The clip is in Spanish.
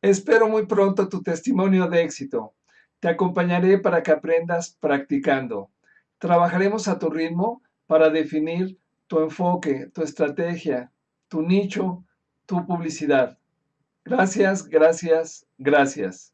Espero muy pronto tu testimonio de éxito. Te acompañaré para que aprendas practicando. Trabajaremos a tu ritmo para definir tu enfoque, tu estrategia, tu nicho, tu publicidad. Gracias, gracias, gracias.